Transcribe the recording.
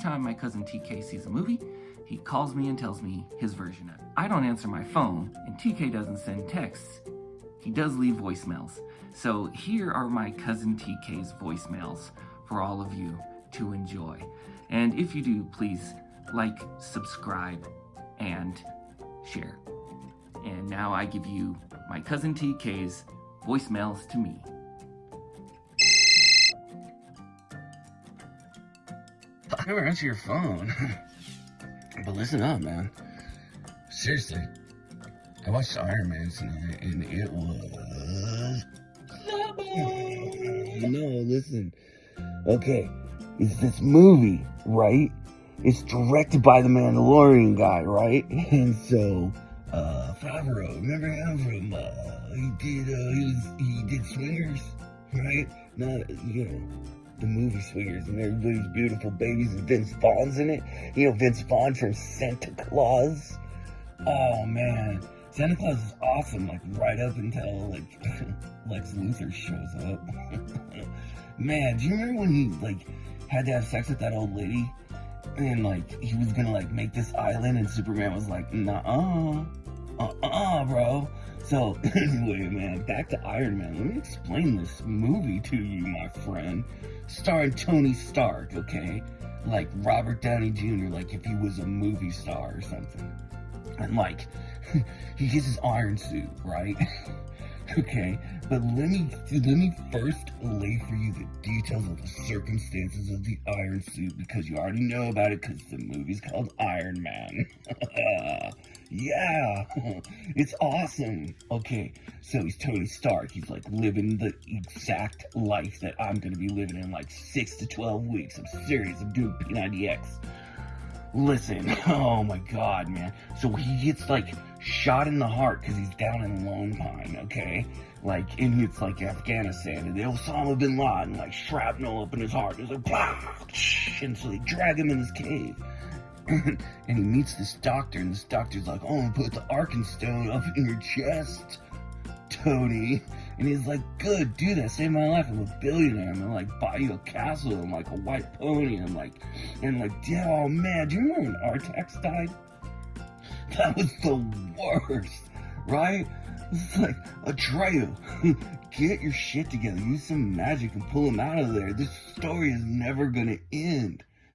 time my cousin TK sees a movie, he calls me and tells me his version of it. I don't answer my phone, and TK doesn't send texts. He does leave voicemails. So here are my cousin TK's voicemails for all of you to enjoy. And if you do, please like, subscribe, and share. And now I give you my cousin TK's voicemails to me. Never answer your phone. but listen up, man. Seriously. I watched Iron Man tonight and it was. no, listen. Okay, it's this movie, right? It's directed by the Mandalorian guy, right? And so, uh, Favreau, remember him from, uh, he did, uh, he was, he did Swingers, right? Not, you know, the movie Swingers and everybody's beautiful babies and Vince Vaughn's in it. You know, Vince Vaughn from Santa Claus. Oh, man. Santa Claus is awesome, like, right up until, like, Lex Luthor shows up. man, do you remember when he, like, had to have sex with that old lady? and like he was gonna like make this island and Superman was like, nah uh uh uh bro. So anyway, man, back to Iron Man. Let me explain this movie to you, my friend. Starring Tony Stark, okay? Like Robert Downey Jr., like if he was a movie star or something. And like he gets his iron suit, right? Okay, but let me let me first lay for you the details of the circumstances of the Iron Suit because you already know about it because the movie's called Iron Man. Yeah, it's awesome. Okay, so he's Tony Stark. He's like living the exact life that I'm gonna be living in like six to twelve weeks. I'm serious. I'm doing P90X. Listen, oh my god, man. So he gets like shot in the heart because he's down in Lone Pine, okay? Like, and it's like Afghanistan, and Osama bin Laden, like shrapnel up in his heart. It's like, and so they drag him in this cave. and he meets this doctor, and this doctor's like, oh, I'm gonna put the Arkenstone up in your chest, Tony. And he's like, good, do that, save my life. I'm a billionaire. I'm gonna like buy you a castle and like a white pony. And like, and like, yeah, oh man, do you remember when Artax died? That was the worst, right? It's like, Atreyu, get your shit together. Use some magic and pull him out of there. This story is never gonna end.